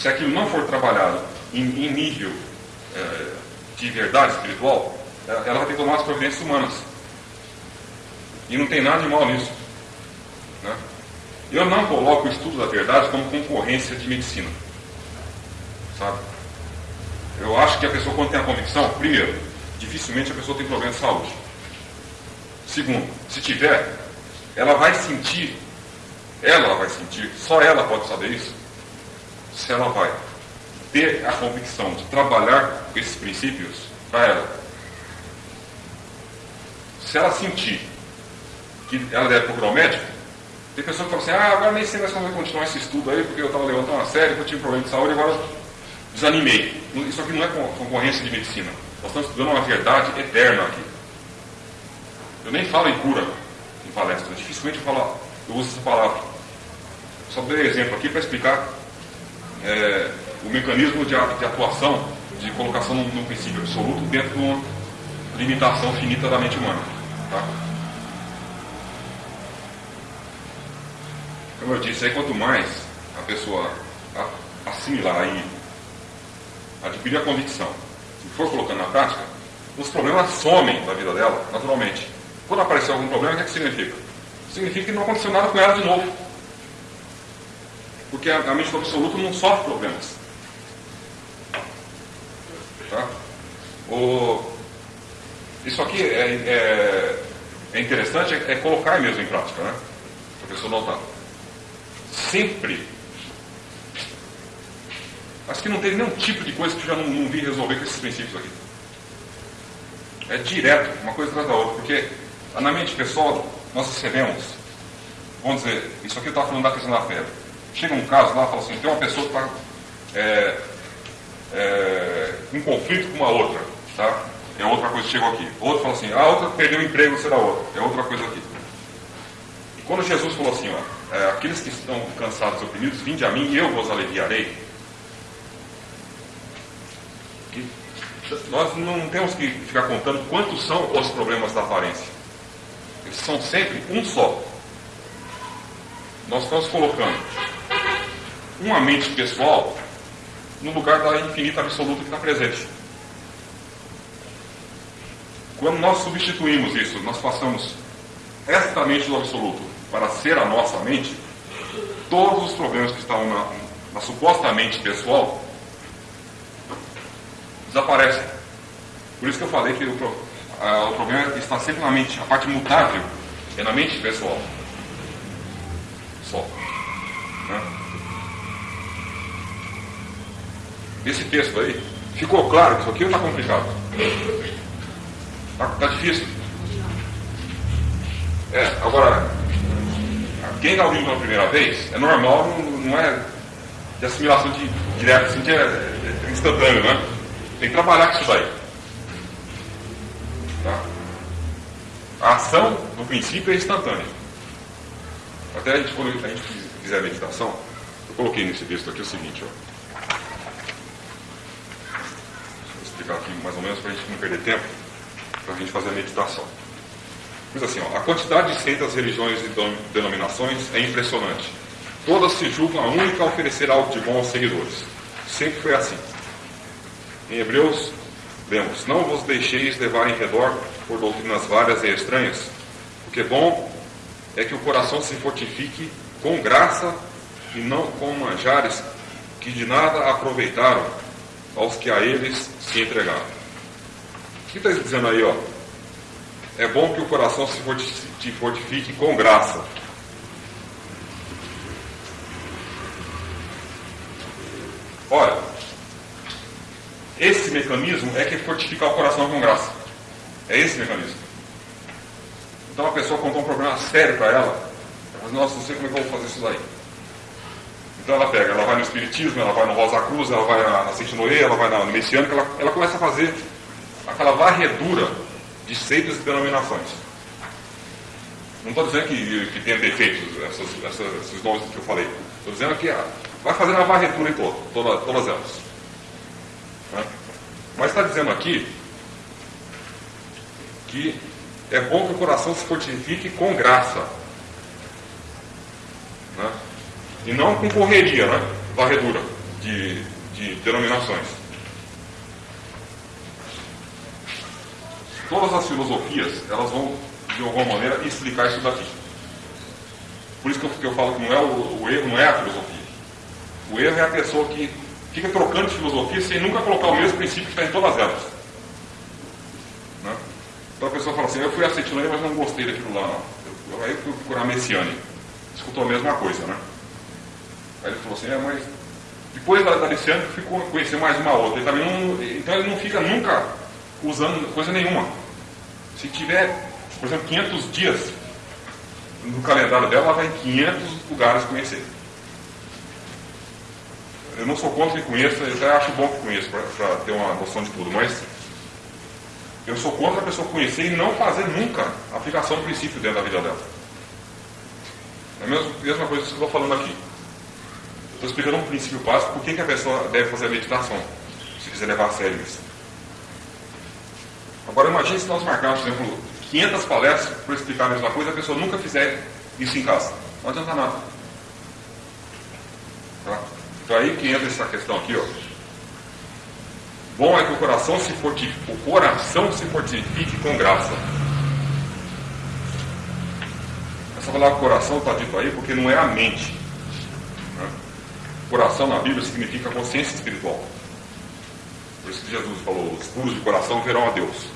se aquilo não for trabalhado em, em nível é, de verdade espiritual, ela vai ter que tomar as providências humanas. E não tem nada de mal nisso. Né? Eu não coloco o estudo da verdade como concorrência de medicina. Sabe? Eu acho que a pessoa, quando tem a convicção, primeiro, dificilmente a pessoa tem problema de saúde. Segundo, se tiver, ela vai sentir, ela vai sentir, só ela pode saber isso, se ela vai ter a convicção de trabalhar com esses princípios para ela. Se ela sentir que ela deve procurar um médico, tem pessoas que falam assim, ah, agora nem sei mais como vai continuar esse estudo aí, porque eu estava levantando uma série, eu tive problema de saúde, agora desanimei. Isso aqui não é concorrência de medicina. Nós estamos estudando uma verdade eterna aqui. Eu nem falo em cura em palestra, dificilmente eu, falo, eu uso essa palavra. Só dei exemplo aqui para explicar é, o mecanismo de, de, atuação, de colocação num, num princípio absoluto dentro de uma limitação finita da mente humana. Tá? Como eu disse, aí quanto mais a pessoa assimilar e adquirir a convicção e for colocando na prática, os problemas somem da vida dela, naturalmente. Quando aparecer algum problema, o que, é que significa? Significa que não aconteceu nada com ela de novo. Porque a, mente do absoluto não sofre problemas. Tá? O, isso aqui é, é, é interessante, é, é, colocar mesmo em prática, né? Para a pessoa notar. Sempre. Acho que não teve nenhum tipo de coisa que eu já não, não vi resolver com esses princípios aqui. É direto, uma coisa atrás da outra, porque na mente pessoal nós recebemos, vamos dizer, isso aqui está falando da questão da fé. Chega um caso lá e fala assim, tem uma pessoa que está é, é, em conflito com uma outra, tá? É outra coisa que chegou aqui. Outro fala assim, a outra perdeu o emprego, será outra. É outra coisa aqui. E quando Jesus falou assim, ó, é, aqueles que estão cansados e oprimidos, vinde a mim e eu vos aliviarei. E nós não temos que ficar contando quantos são os problemas da aparência. Eles são sempre um só. Nós estamos colocando uma mente pessoal no lugar da infinita absoluta que está presente. Quando nós substituímos isso, nós passamos esta mente do absoluto para ser a nossa mente, todos os problemas que estavam na, na suposta mente pessoal desaparecem. Por isso que eu falei que o, a, o problema está sempre na mente, a parte mutável é na mente pessoal. Só. Né? Esse texto aí, ficou claro que isso aqui está complicado. Está tá difícil. É, agora, quem está ouvindo pela primeira vez, é normal, não, não é de assimilação de, direta, assim, que é, é instantâneo, né? Tem que trabalhar com isso daí. Tá? A ação, no princípio, é instantânea. Até a gente, quando a gente fizer a meditação, eu coloquei nesse texto aqui o seguinte, ó. Vou explicar aqui mais ou menos para a gente não perder tempo para a gente fazer a meditação. Mas assim, ó, a quantidade de seitas, religiões e denominações é impressionante. Todas se julgam a única a oferecer algo de bom aos seguidores. Sempre foi assim. Em Hebreus, lemos: Não vos deixeis levar em redor por doutrinas várias e estranhas, porque bom é que o coração se fortifique com graça e não com manjares que de nada aproveitaram aos que a eles se entregaram. O que está dizendo aí, ó? É bom que o coração se fortifique com graça. Olha, esse mecanismo é que fortifica o coração com graça. É esse mecanismo. Então a pessoa contou um problema sério para ela, ela nossa, não sei como é que eu vou fazer isso daí. Então ela pega, ela vai no Espiritismo, ela vai no Rosa Cruz, ela vai na, na Noé, ela vai no Messiânico, ela, ela começa a fazer aquela varredura de seitas e denominações. Não estou dizendo que, que tem defeitos, essas, essas, esses nomes que eu falei. Estou dizendo que ah, vai fazer uma varredura em todo, toda, todas elas. Né? Mas está dizendo aqui que é bom que o coração se fortifique com graça. Né? E não com correria, né? Varredura. de, de denominações. Todas as filosofias, elas vão, de alguma maneira, explicar isso daqui. Por isso que eu, que eu falo que não é o, o, erro não é a filosofia. O erro é a pessoa que fica trocando de filosofia sem nunca colocar o mesmo princípio que está em todas elas. Né? Então a pessoa fala assim, eu fui a Cetilândia, mas não gostei daquilo lá não. Eu, aí eu fui procurar Messiane. Escutou a mesma coisa, né? Aí ele falou assim, é, mas depois da, da Aliciane ficou conhecer mais uma outra. Ele também não, então ele não fica nunca usando coisa nenhuma. Se tiver, por exemplo, 500 dias no calendário dela, ela vai em 500 lugares conhecer. Eu não sou contra que conheça, eu até acho bom que conheça para ter uma noção de tudo, mas eu sou contra a pessoa conhecer e não fazer nunca a aplicação do princípio dentro da vida dela. É a mesma coisa que eu estou falando aqui. Estou explicando um princípio básico, por que, a pessoa deve fazer a meditação, se quiser levar a sério isso. Agora imagine se nós marcarmos, por exemplo, 500 palestras para explicar a mesma coisa, a pessoa nunca fizer isso em casa. Não adianta nada. Tá? Então aí que entra essa questão aqui, ó. Bom é que o coração se fortifique, o coração se fortifique com graça. Essa palavra coração está dito aí porque não é a mente. Coração na Bíblia significa consciência espiritual. Por isso que Jesus falou: os puros de coração verão a Deus.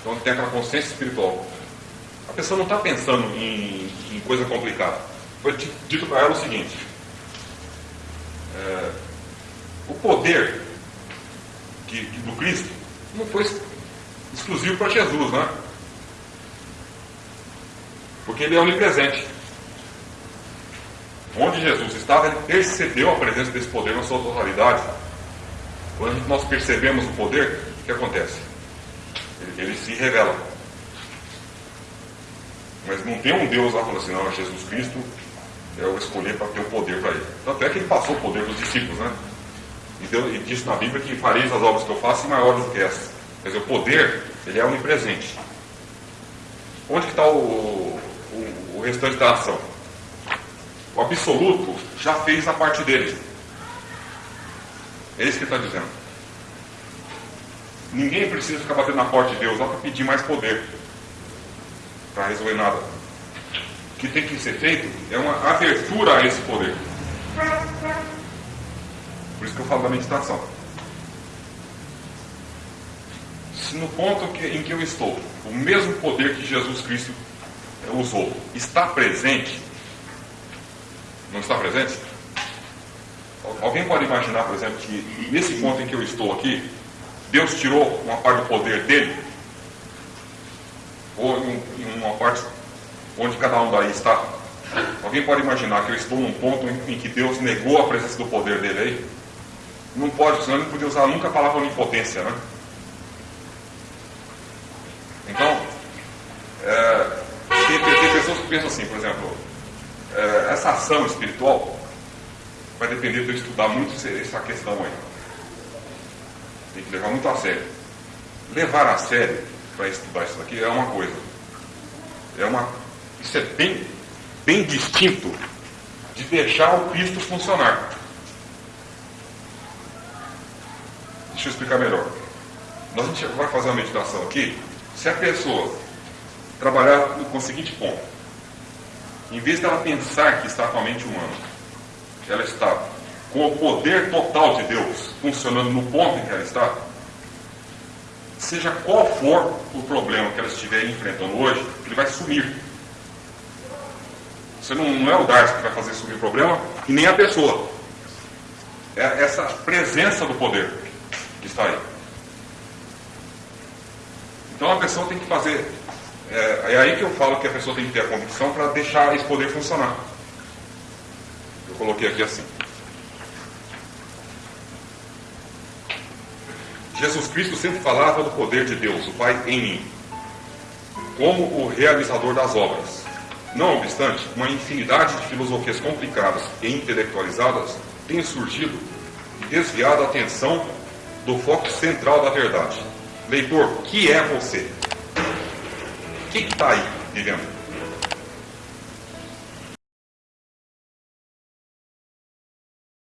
Então tem aquela consciência espiritual. A pessoa não está pensando em, em, coisa complicada. Foi dito para ela o seguinte: é, o poder de, de, do Cristo não foi exclusivo para Jesus, né? Porque ele é onipresente. Onde Jesus estava, ele percebeu a presença desse poder na sua totalidade. Quando nós percebemos o poder, o que acontece? Ele, ele se revela. Mas não tem um Deus lá falando assim, não, Jesus Cristo é o escolher para ter o poder para ele. Tanto é que ele passou o poder para os discípulos, né? E, deu, e na Bíblia que fareis as obras que eu faço e maiores do que essas. Quer dizer, o poder, ele é onipresente. Onde que está o, o, o restante da ação? O absoluto já fez a parte dele. É isso que está dizendo. Ninguém precisa ficar batendo na porta de Deus lá para pedir mais poder para resolver nada. O que tem que ser feito é uma abertura a esse poder. Por isso que eu falo da meditação. Se no ponto que, em que eu estou, o mesmo poder que Jesus Cristo usou está presente, não está presente? Alguém pode imaginar, por exemplo, que nesse ponto em que eu estou aqui, Deus tirou uma parte do poder dele? Ou em uma parte onde cada um daí está? Alguém pode imaginar que eu estou num ponto em que Deus negou a presença do poder dele aí? Não pode, senão não podia usar nunca a palavra onipotência, né? Então, é, tem, tem, pessoas que pensam assim, por exemplo, essa ação espiritual vai depender de eu estudar muito essa questão aí. Tem que levar muito a sério. Levar a sério para estudar isso daqui é uma coisa. É uma, isso é bem, bem distinto de deixar o Cristo funcionar. Deixa eu explicar melhor. Nós a gente vai fazer uma meditação aqui. Se a pessoa trabalhar com o seguinte ponto, em vez dela pensar que está com a mente humana, ela está com o poder total de Deus funcionando no ponto em que ela está, seja qual for o problema que ela estiver enfrentando hoje, ele vai sumir. Você não, não é o Darcy que vai fazer sumir o problema, e nem a pessoa. É essa presença do poder que está aí. Então a pessoa tem que fazer é, é aí que eu falo que a pessoa tem que ter a convicção para deixar esse poder funcionar. Eu coloquei aqui assim. Jesus Cristo sempre falava do poder de Deus, o Pai em mim, como o realizador das obras. Não obstante, uma infinidade de filosofias complicadas e intelectualizadas tem surgido e desviado a atenção do foco central da verdade. Leitor, que é você? Que está aí vivendo?